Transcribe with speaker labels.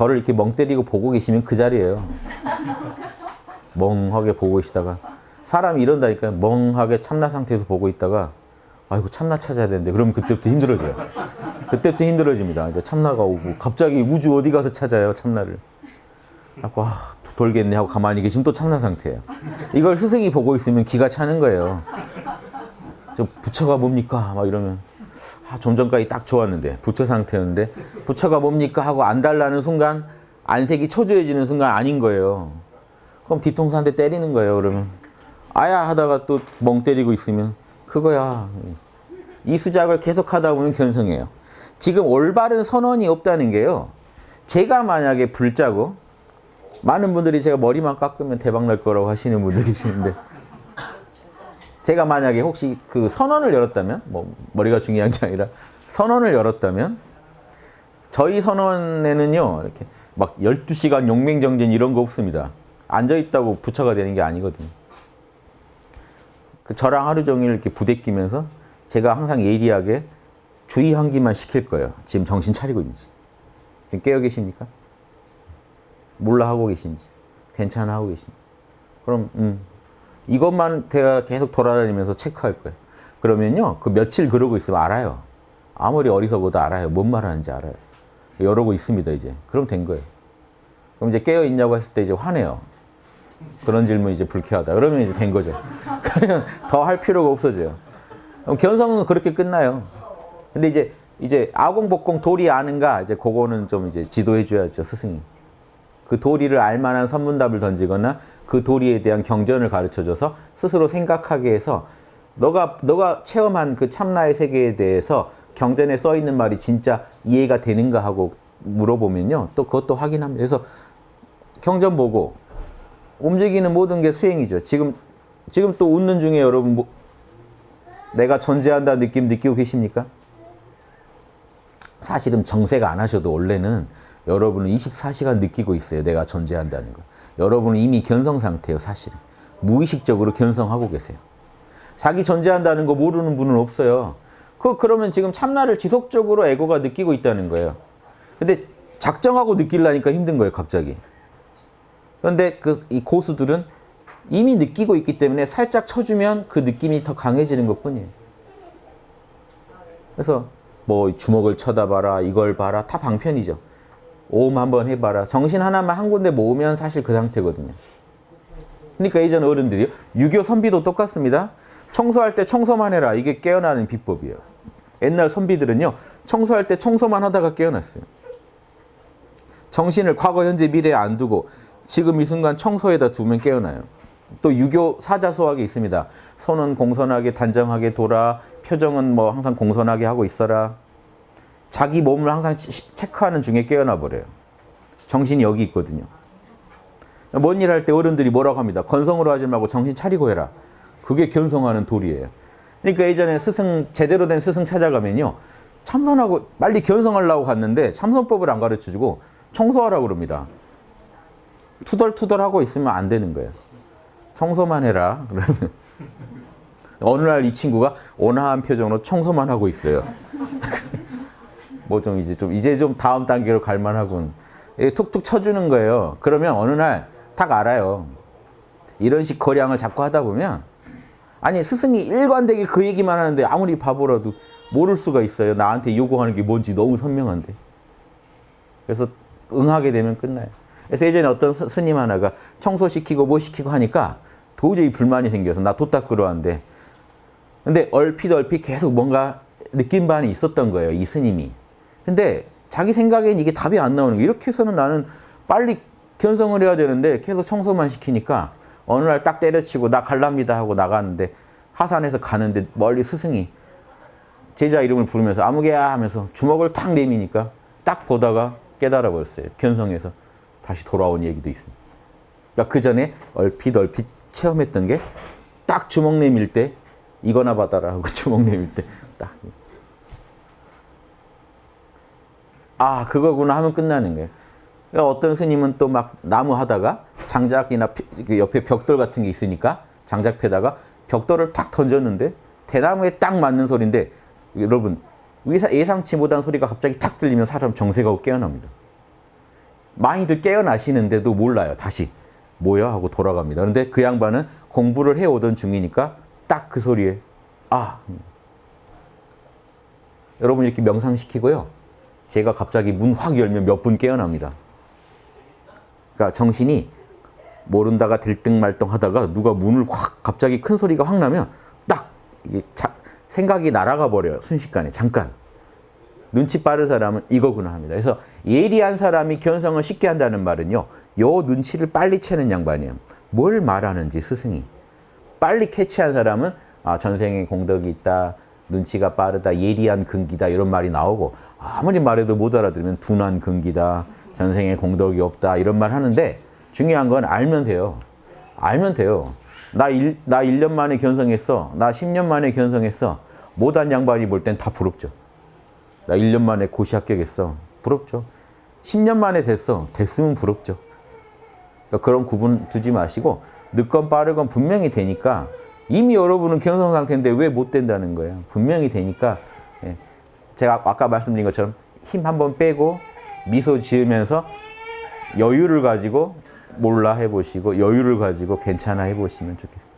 Speaker 1: 저를 이렇게 멍 때리고 보고 계시면 그 자리예요. 멍하게 보고 계시다가 사람이 이런다니까요. 멍하게 참나 상태에서 보고 있다가 아이고 참나 찾아야 되는데 그러면 그때부터 힘들어져요. 그때부터 힘들어집니다. 이제 참나가 오고 갑자기 우주 어디 가서 찾아요 참나를. 하고 아, 돌겠네 하고 가만히 계시면 또 참나 상태예요. 이걸 스승이 보고 있으면 기가 차는 거예요. 저 부처가 뭡니까? 막 이러면 아, 좀 전까지 딱 좋았는데 부처 상태였는데 부처가 뭡니까? 하고 안 달라는 순간 안색이 초조해지는 순간 아닌 거예요. 그럼 뒤통수 한 대 때리는 거예요. 그러면 아야 하다가 또 멍 때리고 있으면 그거야. 이 수작을 계속 하다 보면 견성해요. 지금 올바른 선언이 없다는 게요. 제가 만약에 불자고 많은 분들이 제가 머리만 깎으면 대박 날 거라고 하시는 분들이 계시는데 제가 만약에 혹시 그 선언을 열었다면 뭐 머리가 중요한 게 아니라 선언을 열었다면 저희 선언에는요 이렇게 막 12시간 용맹정진 이런 거 없습니다. 앉아있다고 부처가 되는 게 아니거든요. 그 저랑 하루 종일 이렇게 부대끼면서 제가 항상 예리하게 주의 환기만 시킬 거예요. 지금 정신 차리고 있는지. 지금 깨어 계십니까? 몰라 하고 계신지. 괜찮아 하고 계신지. 그럼 음, 이것만 제가 계속 돌아다니면서 체크할 거예요. 그러면요. 그 며칠 그러고 있으면 알아요. 아무리 어리석어도 알아요. 뭔 말하는지 알아요. 이러고 있습니다. 이제. 그럼 된 거예요. 그럼 이제 깨어 있냐고 했을 때 이제 화내요. 그런 질문 이제 불쾌하다. 그러면 이제 된 거죠. 그러면 더 할 필요가 없어져요. 그럼 견성은 그렇게 끝나요. 근데 이제 이제 아공 복공 도리 아는가 이제 그거는 좀 이제 지도해 줘야죠 스승이. 그 도리를 알만한 선문답을 던지거나 그 도리에 대한 경전을 가르쳐 줘서 스스로 생각하게 해서 너가 너가 체험한 그 참나의 세계에 대해서 경전에 써 있는 말이 진짜 이해가 되는가 하고 물어보면요. 또 그것도 확인합니다. 그래서 경전 보고 움직이는 모든 게 수행이죠. 지금 지금 또 웃는 중에 여러분 뭐 내가 존재한다 느낌 느끼고 계십니까? 사실은 정색 안 하셔도 원래는 여러분은 24시간 느끼고 있어요. 내가 존재한다는 거. 여러분은 이미 견성 상태예요. 사실은. 무의식적으로 견성하고 계세요. 자기 존재한다는 거 모르는 분은 없어요. 그 그러면 지금 참나를 지속적으로 에고가 느끼고 있다는 거예요. 근데 작정하고 느끼려니까 힘든 거예요. 갑자기. 그런데 그 이 고수들은 이미 느끼고 있기 때문에 살짝 쳐주면 그 느낌이 더 강해지는 것 뿐이에요. 그래서 뭐 주먹을 쳐다봐라, 이걸 봐라, 다 방편이죠. 오음 한번 해봐라. 정신 하나만 한 군데 모으면 사실 그 상태거든요. 그러니까 예전 어른들이요. 유교 선비도 똑같습니다. 청소할 때 청소만 해라. 이게 깨어나는 비법이에요. 옛날 선비들은요. 청소할 때 청소만 하다가 깨어났어요. 정신을 과거, 현재, 미래에 안 두고 지금 이 순간 청소에다 두면 깨어나요. 또 유교 사자소학이 있습니다. 손은 공손하게 단정하게 돌아 표정은 뭐 항상 공손하게 하고 있어라. 자기 몸을 항상 체크하는 중에 깨어나 버려요. 정신이 여기 있거든요. 뭔 일 할 때 어른들이 뭐라고 합니다. 건성으로 하지 말고 정신 차리고 해라. 그게 견성하는 도리예요. 그러니까 예전에 스승 제대로 된 스승 찾아가면요. 참선하고 빨리 견성하려고 갔는데 참선법을 안 가르쳐주고 청소하라고 그럽니다. 투덜투덜하고 있으면 안 되는 거예요. 청소만 해라. 어느 날 이 친구가 온화한 표정으로 청소만 하고 있어요. 뭐 좀 이제 좀 이제 좀 다음 단계로 갈 만하군. 툭툭 쳐주는 거예요. 그러면 어느 날 딱 알아요. 이런 식 거량을 자꾸 하다 보면 아니 스승이 일관되게 그 얘기만 하는데 아무리 바보라도 모를 수가 있어요. 나한테 요구하는 게 뭔지 너무 선명한데. 그래서 응하게 되면 끝나요. 그래서 예전에 어떤 스님 하나가 청소시키고 뭐 시키고 하니까 도저히 불만이 생겨서 나 도 닦으러 왔는데 근데 얼핏 얼핏 계속 뭔가 느낀 바는 있었던 거예요. 이 스님이. 근데 자기 생각엔 이게 답이 안 나오는 거예요. 이렇게 해서는 나는 빨리 견성을 해야 되는데 계속 청소만 시키니까 어느 날 딱 때려치고 나 갈랍니다 하고 나가는데 하산해서 가는데 멀리 스승이 제자 이름을 부르면서 아무개야 하면서 주먹을 탁 내미니까 딱 보다가 깨달아 버렸어요. 견성해서 다시 돌아온 얘기도 있습니다. 그러니까 그 전에 얼핏 얼핏 체험했던 게 딱 주먹 내밀 때 이거나 받아라 하고 주먹 내밀 때 딱. 아 그거구나 하면 끝나는 거예요. 그러니까 어떤 스님은 또 막 나무 하다가 장작이나 그 옆에 벽돌 같은 게 있으니까 장작 패다가 벽돌을 탁 던졌는데 대나무에 딱 맞는 소리인데 여러분 예상치 못한 소리가 갑자기 탁 들리면 사람 정색하고 깨어납니다. 많이들 깨어나시는데도 몰라요. 다시 뭐야 하고 돌아갑니다. 그런데 그 양반은 공부를 해오던 중이니까 딱 그 소리에 아 여러분 이렇게 명상시키고요. 제가 갑자기 문 확 열면 몇 분 깨어납니다. 그러니까 정신이 모른다가 들뜬말똥 하다가 누가 문을 확 갑자기 큰 소리가 확 나면 딱 이게 자, 생각이 날아가 버려요. 순식간에 잠깐. 눈치 빠른 사람은 이거구나 합니다. 그래서 예리한 사람이 견성을 쉽게 한다는 말은요. 요 눈치를 빨리 채는 양반이에요. 뭘 말하는지 스승이. 빨리 캐치한 사람은 아, 전생에 공덕이 있다. 눈치가 빠르다. 예리한 근기다. 이런 말이 나오고 아무리 말해도 못 알아들으면 둔한 근기다. 전생에 공덕이 없다. 이런 말 하는데 중요한 건 알면 돼요. 알면 돼요. 나, 일, 나 1년 만에 견성했어. 나 10년 만에 견성했어. 못한 양반이 볼 땐 다 부럽죠. 나 1년 만에 고시 합격했어. 부럽죠. 10년 만에 됐어. 됐으면 부럽죠. 그러니까 그런 구분 두지 마시고 늦건 빠르건 분명히 되니까 이미 여러분은 견성 상태인데 왜 못 된다는 거예요. 분명히 되니까 예. 제가 아까 말씀드린 것처럼 힘 한번 빼고 미소 지으면서 여유를 가지고 몰라 해보시고 여유를 가지고 괜찮아 해보시면 좋겠습니다.